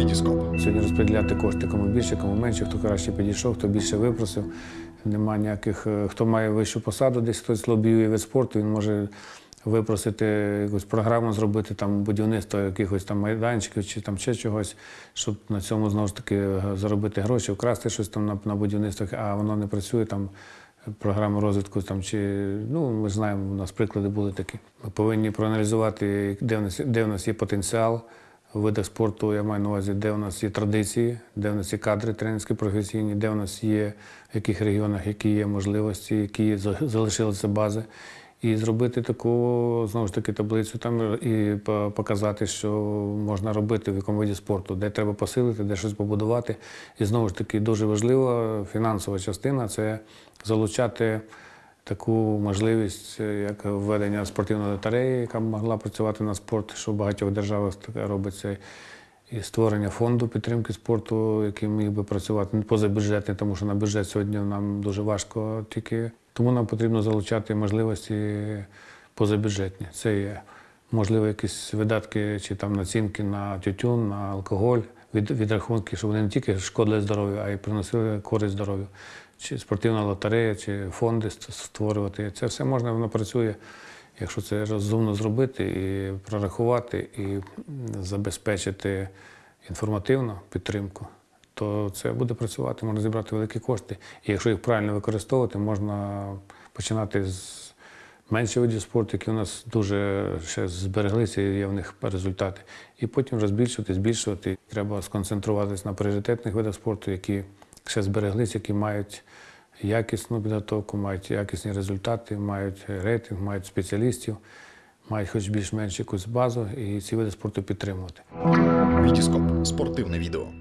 Вітіскоп. Сьогодні розподіляти кошти кому більше, кому менше, хто краще підійшов, хто більше випросив. Нема ніяких, е, хто має вищу посаду, десь хтось лобіює вид спорту, він може випросити якусь програму, зробити там будівництво якихось там майданчиків чи там ще чогось, щоб на цьому знову ж таки е, заробити гроші, вкрасти щось там на, на будівництвах, а воно не працює там. Програми розвитку там чи ну ми знаємо, у нас приклади були такі. Ми повинні проаналізувати, де в нас, де в нас є потенціал в видах спорту. Я маю на увазі, де у нас є традиції, де в нас є кадри тренерські професійні, де у нас є в яких регіонах, які є можливості, які залишилися бази. І зробити таку знову ж таки таблицю там і показати, що можна робити в якому виді спорту, де треба посилити, де щось побудувати. І знову ж таки дуже важлива фінансова частина це залучати таку можливість, е, як введення спортивної лотереї, яка могла працювати на спорт, що в багатьох державах таке робиться. І створення фонду підтримки спорту, який міг би працювати не позабюджетний, тому що на бюджет сьогодні нам дуже важко тільки. Тому нам потрібно залучати можливості позабюджетні. Це є можливо якісь видатки чи там націнки на тютюн, на алкоголь, від, відрахунки, щоб вони не тільки шкодили здоров'ю, а й приносили користь здоров'ю. Чи спортивна лотерея, чи фонди створювати. Це все можна, воно працює, якщо це розумно зробити і прорахувати, і забезпечити інформативну підтримку, то це буде працювати, можна зібрати великі кошти. І якщо їх правильно використовувати, можна починати з менше видів спорту, які у нас дуже ще збереглися, і є в них результати. І потім вже збільшувати, збільшувати. Треба сконцентруватися на пріоритетних видах спорту, які ще збереглися, які мають якісну підготовку, мають якісні результати, мають рейтинг, мають спеціалістів, мають хоч більш-менш якусь базу, і ці види спорту підтримувати. Вітіскоп. Спортивне відео.